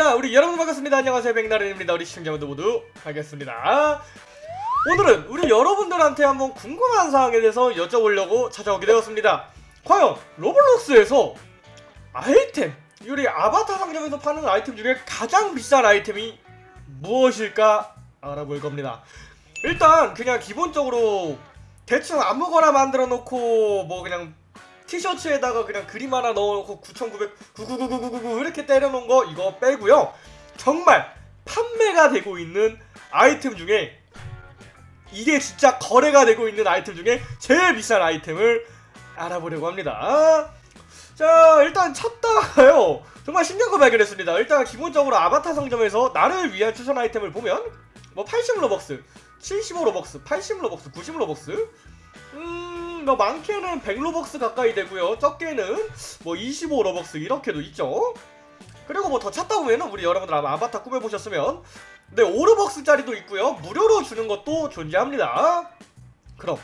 자 우리 여러분 반갑습니다. 안녕하세요. 백나른입니다. 우리 시청자분들 모두 반갑습니다. 오늘은 우리 여러분들한테 한번 궁금한 사항에 대해서 여쭤보려고 찾아오게 되었습니다. 과연 로블록스에서 아이템 우리 아바타 상점에서 파는 아이템 중에 가장 비싼 아이템이 무엇일까 알아볼 겁니다. 일단 그냥 기본적으로 대충 아무거나 만들어 놓고 뭐 그냥 티셔츠에다가 그냥 그림 하나 넣어놓고 9,900, 9999999 이렇게 때려놓은 거 이거 빼고요. 정말 판매가 되고 있는 아이템 중에 이게 진짜 거래가 되고 있는 아이템 중에 제일 비싼 아이템을 알아보려고 합니다. 자 일단 찾다가요 정말 신기한 거 발견했습니다. 일단 기본적으로 아바타 상점에서 나를 위한 추천 아이템을 보면 뭐 80 로벅스, 75 로벅스, 80 로벅스, 90 로벅스 음, 뭐 많게는 100로벅스 가까이 되고요. 적게는 뭐 25로벅스 이렇게도 있죠. 그리고 뭐 더 찾다 보면은 우리 여러분들 아마 아바타 꾸며보셨으면 네 5로벅스짜리도 있고요. 무료로 주는 것도 존재합니다. 그럼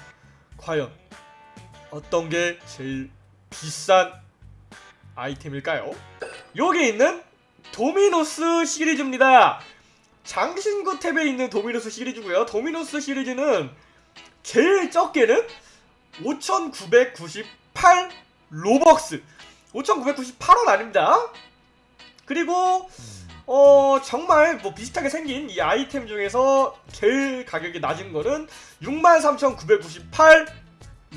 과연 어떤 게 제일 비싼 아이템일까요? 여기 있는 도미노스 시리즈입니다. 장신구 탭에 있는 도미노스 시리즈고요. 도미노스 시리즈는 제일 적게는 5,998 로벅스. 5,998원 아닙니다. 그리고 어 정말 뭐 비슷하게 생긴 이 아이템 중에서 제일 가격이 낮은 거는 63,998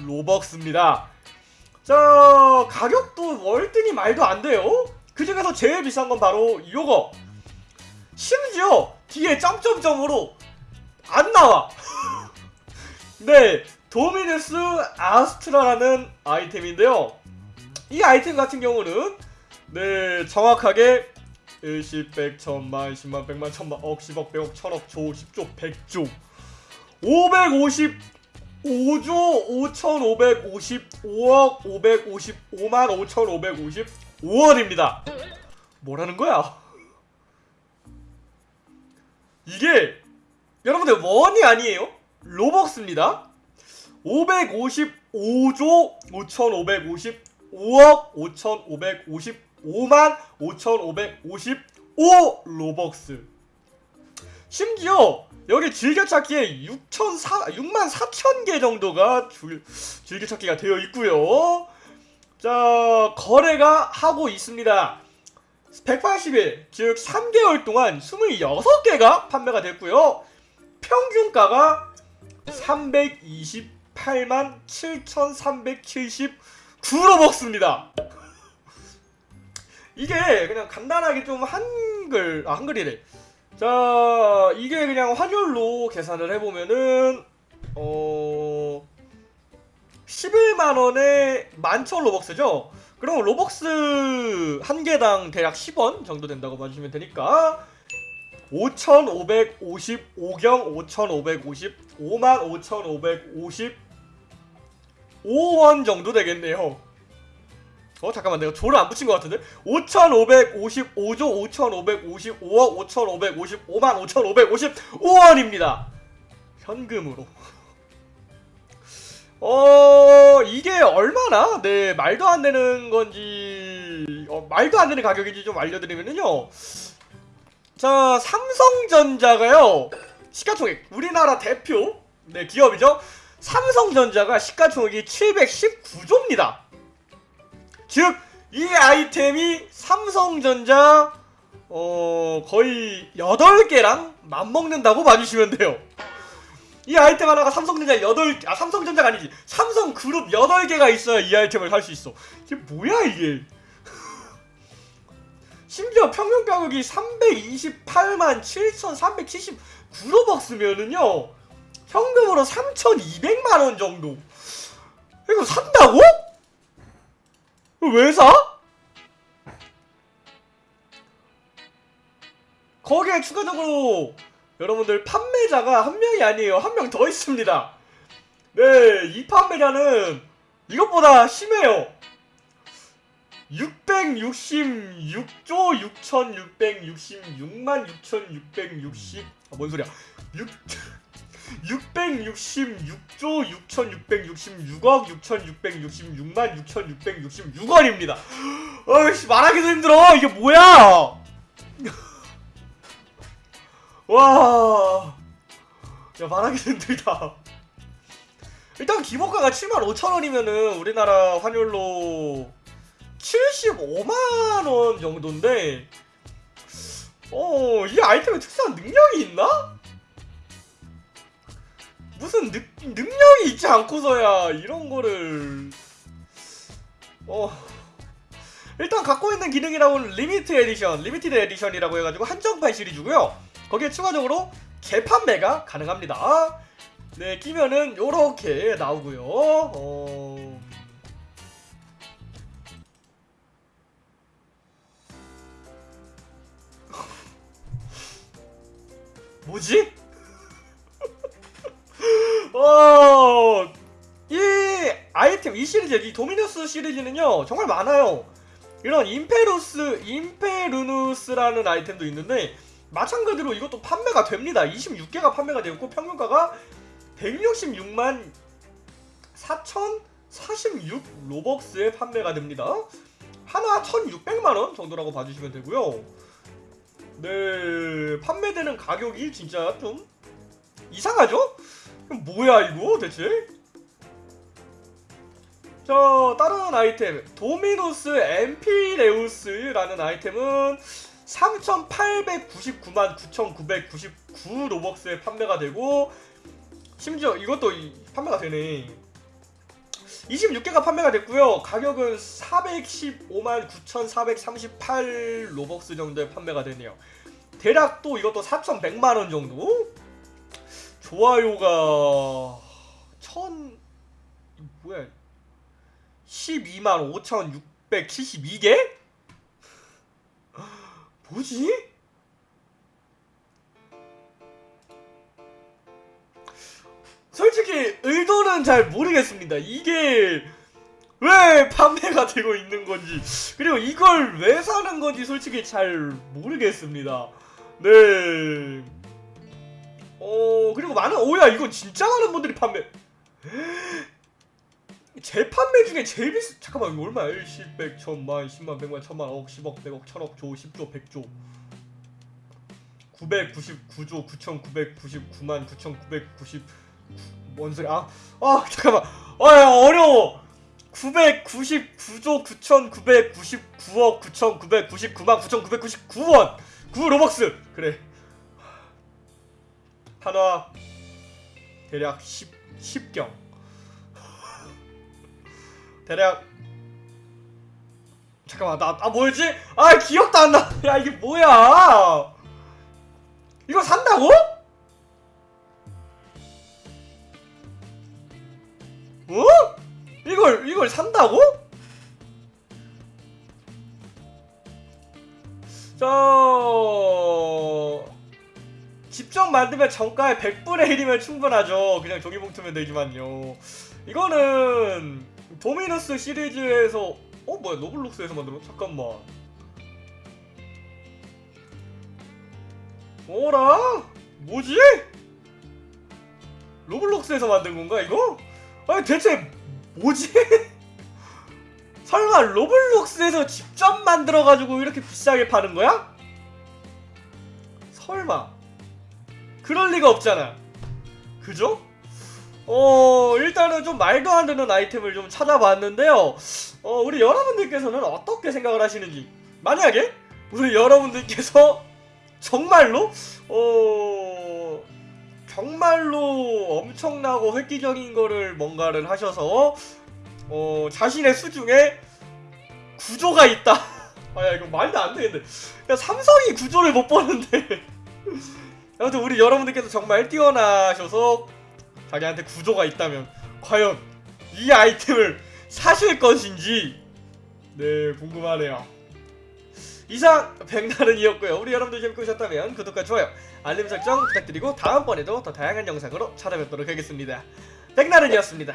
로벅스입니다. 자 가격도 월등히 말도 안 돼요. 그 중에서 제일 비싼 건 바로 요거. 심지어 뒤에 점점점으로 안 나와. 네 도미누스 아스트라라는 아이템인데요 이 아이템 같은 경우는 네 정확하게 1, 10, 100, 1000만, 10만, 100만, 1000만, 억, 10억, 100억, 1000억, 조, 10조, 100조 555조 5555억 555만 5555원입니다 뭐라는 거야? 이게 여러분들 원이 아니에요? 로벅스입니다 555조 5555억 5555만 5555 로벅스. 심지어 여기 즐겨찾기에 6,400, 6만 4천 개 정도가 줄, 즐겨찾기가 되어 있고요. 자 거래가 하고 있습니다. 180일 즉 3개월 동안 26개가 판매가 됐고요. 평균가가 328만 7,379로벅스입니다. 이게 그냥 간단하게 좀 한글, 아, 한글이래. 자, 이게 그냥 환율로 계산을 해보면은, 어, 11만원에 11,000로벅스죠? 그럼 로벅스 한 개당 대략 10원 정도 된다고 봐주시면 되니까 5,555경 5,550 55,555원 정도 되겠네요. 어 잠깐만 내가 조를 안 붙인 것 같은데? 5,555조 5,555억 5,555만 5,555원입니다. 현금으로. 어 이게 얼마나? 네 말도 안 되는 건지 어, 말도 안 되는 가격인지 좀 알려드리면은요. 자 삼성전자가요. 시가총액 우리나라 대표 네 기업이죠 삼성전자가 시가총액이 719조입니다. 즉 이 아이템이 삼성전자 어 거의 8개랑 맞먹는다고 봐주시면 돼요. 이 아이템 하나가 삼성전자 8, 아 삼성전자가 아니지. 삼성 그룹 8개가 있어야 이 아이템을 살 수 있어. 이게 뭐야 이게? 심지어 평균 가격이 328만 7,379로벅스면은요 현금으로 3,200만원 정도. 이거 산다고? 왜 사? 거기에 추가적으로 여러분들 판매자가 한 명이 아니에요. 한 명 더 있습니다. 네이 판매자는 이것보다 심해요. 666조 6666만 6660 아, 뭔 소리야. 6 666조 6666억 6666만 6666원입니다 어이씨 말하기도 힘들어 이게 뭐야 와. 야, 말하기 힘들다. 일단 기본가가 75,000원이면은 우리나라 환율로 75만원 정도인데, 어, 이 아이템에 특수한 능력이 있나? 무슨 능, 능력이 있지 않고서야 이런 거를, 어, 일단 갖고 있는 기능이라고는 limit edition, limited edition이라고 해가지고 한정판 시리즈고요. 거기에 추가적으로 재판매가 가능합니다. 네, 끼면은 요렇게 나오고요. 어... 뭐지? 어, 이 아이템, 이 시리즈, 이 도미누스 시리즈는요, 정말 많아요. 이런 임페루스, 임페루누스라는 아이템도 있는데, 마찬가지로 이것도 판매가 됩니다. 26개가 판매가 되었고, 평균가가 166만 4,046 로벅스에 판매가 됩니다. 하나 1,600만원 정도라고 봐주시면 되고요. 네, 판매되는 가격이 진짜 좀 이상하죠? 뭐야 이거 대체? 저 다른 아이템. 도미노스 엠피레우스라는 아이템은 3,899만 9,999 로벅스에 판매가 되고 심지어 이것도 이- 판매가 되네. 26개가 판매가 됐고요. 가격은 415만 9,438 로벅스 정도에 판매가 되네요. 대략 또 이것도 4,100만원 정도 좋아요가 1000 뭐야 12만 5,672개? 뭐지? 솔직히 의도는 잘 모르겠습니다. 이게 왜 판매가 되고 있는 건지 그리고 이걸 왜 사는 건지 솔직히 잘 모르겠습니다. 네. 어 그리고 많은 오야 이건 진짜 많은 분들이 판매. 재판매 중에 제일 비싸 잠깐만 이거 얼마야? 1, 10, 100, 1000만, 10만, 100만, 1000만, 억, 10억, 100억, 1000억, 조, 10조, 100조. 999조 9999만 9990뭔 소리 아, 아 잠깐만. 아 어려워. 999조 9999억 9999만 9999원. 9 로벅스. 그래 한화 대략 10, 10경 대략 잠깐만 나, 아 뭐였지? 아 기억도 안 나. 야 이게 뭐야? 이거 산다고? 어? 이걸 이걸 산다고? 저 직접 만들면 정가의 100분의 1이면 충분하죠. 그냥 종이봉투면 되지만요. 이거는 도미노스 시리즈에서 어 뭐야 노블록스에서 만들어? 잠깐만. 뭐라? 뭐지? 로블록스에서 만든 건가 이거? 아니 대체 뭐지? 설마 로블록스에서 직접 만들어가지고 이렇게 비싸게 파는 거야? 설마 그럴 리가 없잖아 그죠? 어 일단은 좀 말도 안 되는 아이템을 좀 찾아봤는데요 어 우리 여러분들께서는 어떻게 생각을 하시는지 만약에 우리 여러분들께서 정말로 어 정말로 엄청나고 획기적인 거를 뭔가를 하셔서 어 자신의 수중에 구조가 있다. 아야 이거 말도 안 되는데. 야 삼성이 구조를 못 보는데. 아무튼 우리 여러분들께서 정말 뛰어나셔서 자기한테 구조가 있다면 과연 이 아이템을 사실 것인지 네 궁금하네요. 이상 백나른이었고요. 우리 여러분들 재밌게 보셨다면 구독과 좋아요, 알림 설정 부탁드리고 다음번에도 더 다양한 영상으로 찾아뵙도록 하겠습니다. 백나른이었습니다.